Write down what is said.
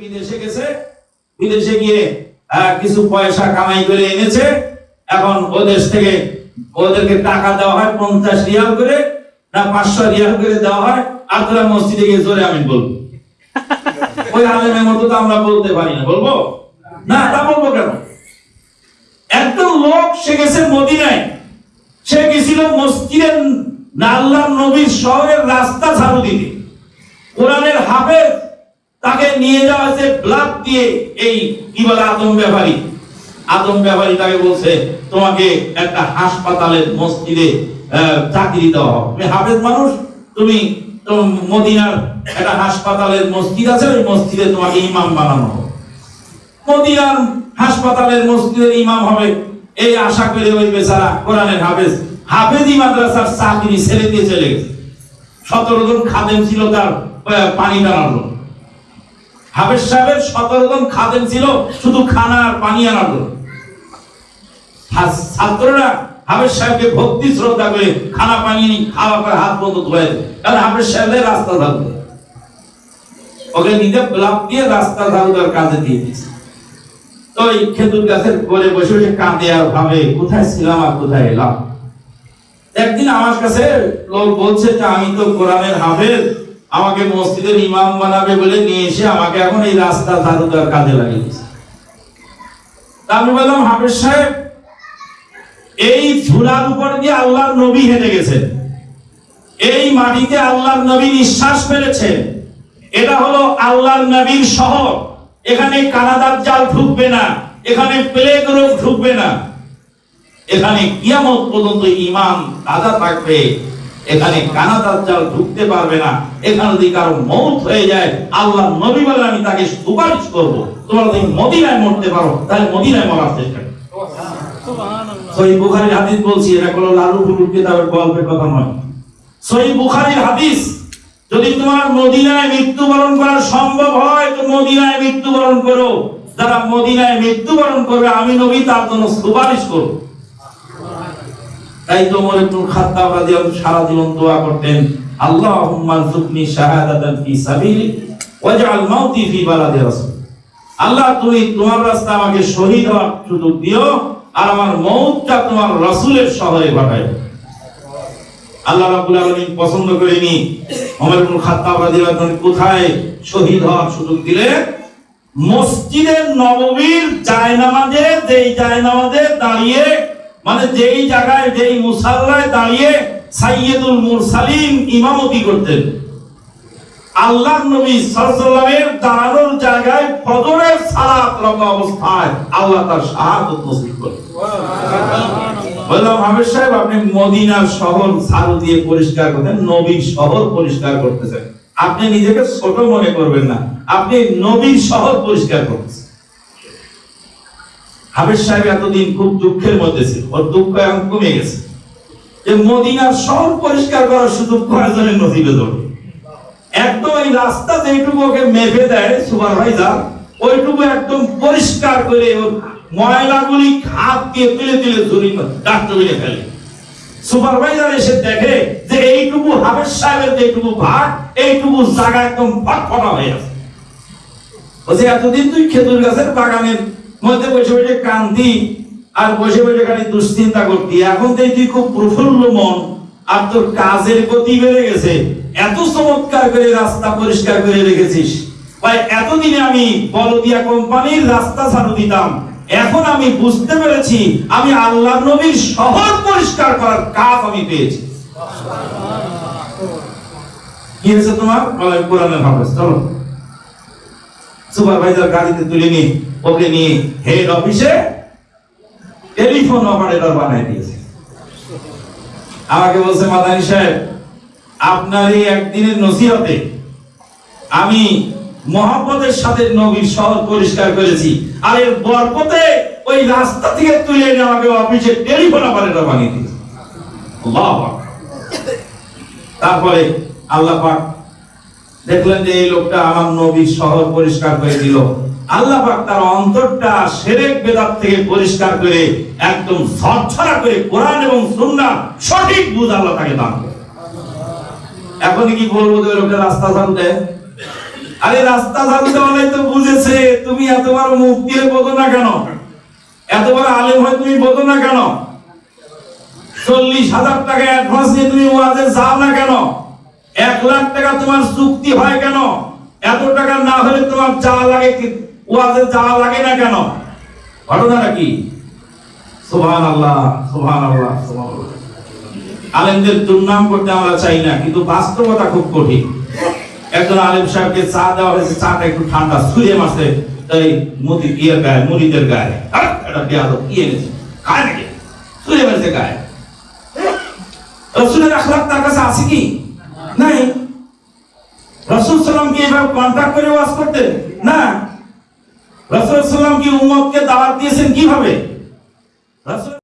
বিদেশে গেছে, বিদেশে গিয়ে কিছু পয়সা কামাই করে এনেছে। এখন ও দেশ থেকে ওদেরকে টাকা দেওয়া হয় পঞ্চাশ রিয়াল করে, না পাঁচশো রিয়াল করে দেওয়া হয়। আর তোরা মসজিদে গিয়ে জোরে আমি বলব। ওই আলেমের মতো তো আমরা বলতে পারি না, বলব? না, তা বলব কেন? একদম লোক, সে গেছে মদিনায়। সে গেছিল মসজিদের আল্লাহ নবীর শহরের রাস্তা ঝাড়ু দিতে। কোরআনের হাফেজ তাকে নিয়ে যাওয়া হয়েছে ব্লাড দিয়ে এই, কি বলে আদম ব্যাপারী। আদম ব্যাপারী তাকে বলছে, তোমাকে একটা হাসপাতালের মসজিদে চাকরি দেওয়া হবে। তুমি হাফেজ মানুষ, তুমি মদিনার একটা হাসপাতালের মসজিদ আছে, ওই মসজিদে তোমাকে ইমাম বানানো হবে। মদিনার হাসপাতালের মসজিদের ইমাম হবে, এই আশা করে ওই বেচারা কোরআনের হাফেজ। হাফেজি মাদ্রাসার চাকরি ছেড়ে দিয়ে চলে গেছে। সতেরো জন খাদেম ছিল তার পানি জন্য। হাফেজ সাহেবের সতেরো খাদেম ছিল শুধু খানা আর পানি আনার ছাত্ররা হাফেজ সাহেবকে ভক্তি শ্রদ্ধা করে খানা, পানি খাওয়া করে হাত বন্ধ ধোয়া দেয় কারণ হাফেজ সাহেবের রাস্তা দেয়। ওকে নিজে ব্লক দিয়ে রাস্তা ধারু দেওয়ার কাজে দিয়ে দিয়েছে। তো এই খেজুর গাছের করে বসে বসে কাঁদে আর ভাবে, কোথায় ছিলাম আর কোথায় এলাম? একদিন আমার কাছে লোক বলছে যে, আমি তো কোরআনের হাফেজ। আমাকে মসজিদের ইমাম বানাবে বলে নিয়ে এসে আমাকে এখন এই রাস্তা ঝাড়ু দেওয়ার কাজে লাগিয়ে দিয়েছে। আমি বললাম, হাফেজ সাহেব, এই ধুলার উপর দিয়ে আল্লাহর নবী হেঁটে গেছেন। এই মাটিতে আল্লাহর নবী নিঃশ্বাস ফেলেছেন। এটা হলো আল্লাহর নবীর শহর। এখানে কানাদার জাল ঢুকবে না, এখানে প্লেগ রোগ ঢুকবে না। এখানে কিয়ামত পর্যন্ত ইমান তাজা থাকবে। এখানে কানাদার জাল ঢুকতে পারবে না। এখানে যদি কারও মৌত হয়ে যায়। আল্লাহ নবী বলে আমি তাকে সুপারিশ করব। তোমরা যদি মদিনায় মরতে পারো তাহলে মদিনায় মরার চেষ্টা করো। সহি বুখারীর হাদিস বলছি এটা কোনো লালু কিতাবের গল্পের কথা নয়। সহি বুখারীর হাদিস যদি তোমার মদিনায় মৃত্যুবরণ করা সম্ভব হয় তো মদিনায় মৃত্যুবরণ করো। যারা মদিনায় মৃত্যুবরণ করবে আমি নবী তার জন্য সুপারিশ করব। তাই তো ওমর সারা জীবন দোয়া করতেন শাহাদাতান ফি সাবিলিক ওয়াজআল মাউতি ফি বালাদি রাসূল আল্লাহ তুমি তোমার রাস্তা আমাকে শহীদ হওয়ার সুযোগ দিও আর আমার তোমার রাসূলের শহরে ঘটায় আল্লাহ রাব্বুল আলামিন পছন্দ করেনি ওমর ইবনুল খাত্তাব রাদিয়াল্লাহু আনহু কোথায় শহীদ হওয়ার সুযোগ দিলে? মসজিদের নববীর জায়নামাজে, যেই জায়নামাজে দাঁড়িয়ে মানে যেই জায়গায়, যেই মুসাল্লায় দাঁড়িয়ে সাইয়্যিদুল মুরসালিন ইমামতি করতেন। আল্লাহ নবী সাল্লাল্লাহু দাঁড়ানোর জায়গায় ফজরের সালাত রত অবস্থায় আল্লাহ তার শাহাদত নসিব করেন। আপনি মদিনার শহর ঝাড়ু দিয়ে পরিষ্কার করতেন, নবীর শহর পরিষ্কার করতেছেন। আপনি নিজেকে ছোট মনে করবেন না, আপনি নবীর শহর পরিষ্কার করতেছেন। হাফেজ সাহেব এতদিন খুব দুঃখের মধ্যে ছিল। ওর দুঃখ এখন কমে গেছে। যে মদিনার শহর পরিষ্কার করার সুযোগ কয়েকজনের নসিবে ধরবে একদম এই রাস্তা যেটুকু ওকে মেপে দেয় সুপারভাইজার ওইটুকু একদম পরিষ্কার করে ময়লাগুলি হাত দিয়ে তুলে তুলে ঝুড়ি ডাস্টবিনে ফেলে। সুপারভাইজার এসে দেখে যে এইটুকু হাফেজ সাহেবের যেটুকু ভাগ, এইটুকু জায়গা একদম ফটফটা হয়ে আছে। এতদিন তুই খেজুর গাছের বাগানের মধ্যে বসে বসে কান্দি আর বসে বসে খালি দুশ্চিন্তা করতি। এখন তো তুই খুব প্রফুল্ল মন, আর তোর কাজের গতি বেড়ে গেছে। এত চমৎকার করে রাস্তা পরিষ্কার করে রেখেছিস। এতদিনে আমি বলদিয়া কোম্পানির রাস্তা ছাড়ু দিতাম। এখন আমি বুঝতে পেরেছি, আমি আল্লাহ নবীর শহর পরিষ্কার করার কাজ আমি পেয়েছি। কি হয়েছে তোমার? কোরআনের হাফেজ চলো। সুপারভাইজার গাড়িতে তুলে নিয়ে, ওকে নিয়ে হেড অফিসে টেলিফোন অপারেটর বানাই দিয়েছে। আমাকে বলছে, মাদানী সাহেব, আপনার এই একদিনের নসিহতে আমি মোহাম্মদের সাথে নবীর শহর পরিষ্কার করেছি। আর এর বরকতে ওই রাস্তা থেকে তুলে এনে আমাকে অফিসে টেলিফোন অপারেটর বানিয়ে দিয়েছে। তারপরে আল্লাহ পাক দেখলেন যে এই লোকটা আমার নবীর শহর পরিষ্কার করে দিল। আল্লাহ তার অন্তরটা সেরেক বেদাত থেকে পরিষ্কার করে একদম ঝরঝরা করে কোরআন এবং সুন্নাহ সঠিক বুঝ আল্লাহ তাকে দান করে। এখন কি বলব যে লোকটা রাস্তা দেয় আরে রাস্তা জানতে অনেক তো বুঝেছে, তুমি এত বড় মুক্তি হয়ে বোঝো না কেন? এত বড় আলেম হয় তুমি বোঝো না কেন? চল্লিশ হাজার টাকা অ্যাডভান্স নিয়ে তুমি ওয়াজে যাও না কেন? এক লাখ টাকা তোমার চুক্তি হয় কেন? এত টাকা না হলে তোমার যাওয়া লাগে ওয়াজে যাওয়া লাগে না কেন? ঘটনাটা কি? সুবহান আল্লাহ সুবহান আল্লাহ আল্লাহ আলেমদের দুর্নাম করতে আমরা চাই না, কিন্তু বাস্তবতা খুব কঠিন। একজন আলেম সাহেবকে চা দেওয়া হয়েছে, চাটা একটু ঠান্ডা ছুঁড়ে মাসে মুদি, ইয়ের গায়ে, মুড়িদের গায়ে। এটা কি এনেছে? খায় নাকি? মাসে গায়ে। রসুলের তার কাছে আছে কি নাই রসুল সাল্লাম কি এভাবে কন্ট্যাক্ট করে ওয়াজ করতেন না রসুল সাল্লাম কি উম্মতকে দাওয়াত দিয়েছেন কীভাবে রসুল